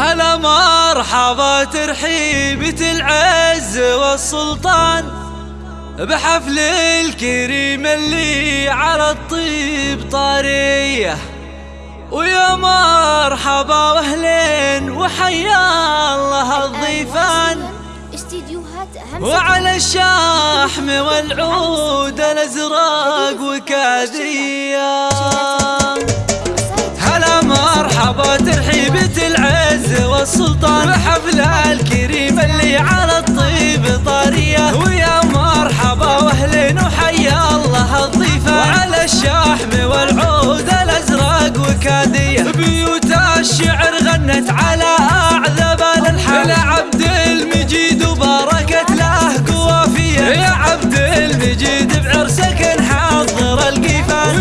هلا مرحبا ترحيبة العز والسلطان بحفل الكريم اللي على الطيب طاريه ويا مرحبا وأهلين وحيا الله الضيفان. وعلى الشحم والعود الأزرق وكاذيه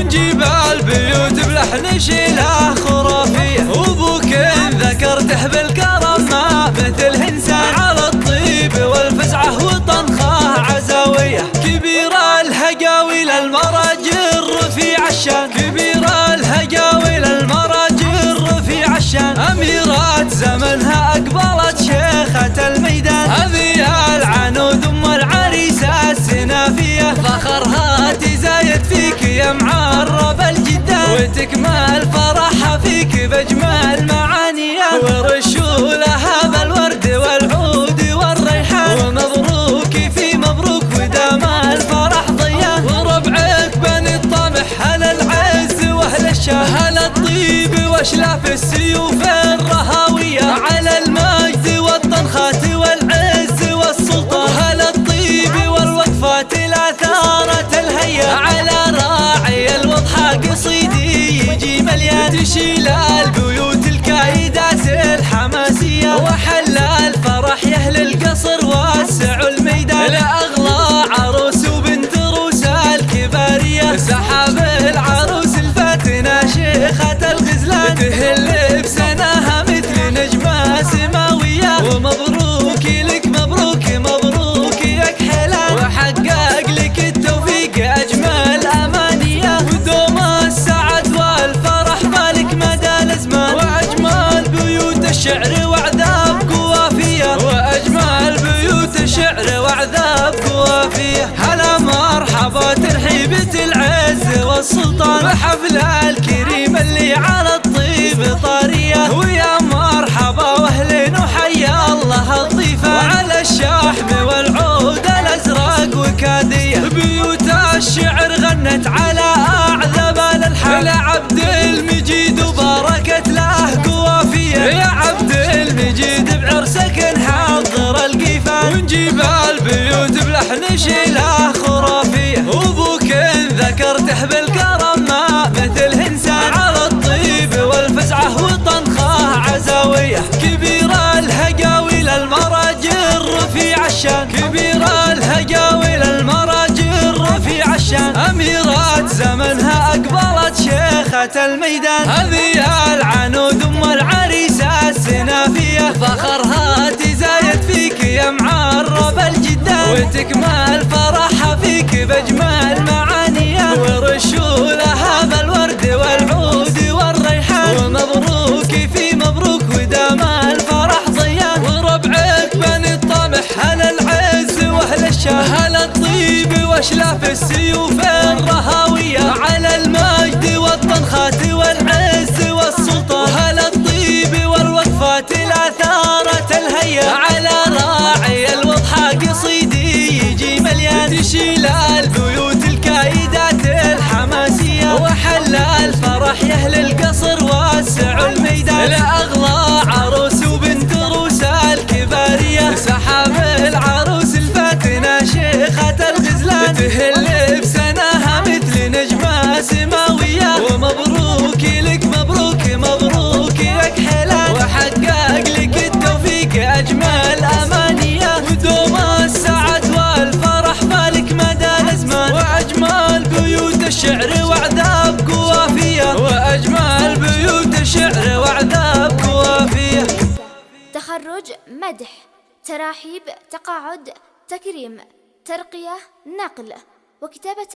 ونجيب البيوت بلحن شيله خرافيه وابوك ذكرته بالكرم الجدان وتكمل فرحها فيك بجمال معانيها ورشوا لها بالورد والعود والريحان. ومبروك في مبروك ودام الفرح ضيان. وربعك بني الطمح هل العز وأهل الشام هل الطيب وأشلاف السيوف الشعر وعذاب قوافية وأجمل بيوت الشعر وعذاب قوافية هلا مرحبا ترحيبة العز والسلطان. بحفل الكريم اللي على الطيب طارية. ويا مرحبا واهلين وحيا الله الضيفان وعلى الشحم والعود الأزرق وكاذية بيوت الشعر غنت على أعذب الألحان. ونجيب البيوت بلحن شيله خرافية وابوك ذكرته بالكرم ما مثل هنسان على الطيب والفزعة وطنخه عزاوية كبير الهقاوي للمراجل رفيع الشان. كبير الهقاوي للمراجل رفيع الشان. اميرات زمنها اقبلت شيخة الميدان. هذه العنود أم العريسة السنافية. فخرها وتكمل فرحها فيك بجمال معانيها. ورشوا لها بالورد والعود والريحان. ومبروك في مبروك ودام الفرح ضيان. وربعك بني الطمح هل العز وأهل الشام هل الطيب واشلاف السيوف الرهاوية على تخرج مدح تراحيب تقاعد تكريم ترقية نقل وكتابة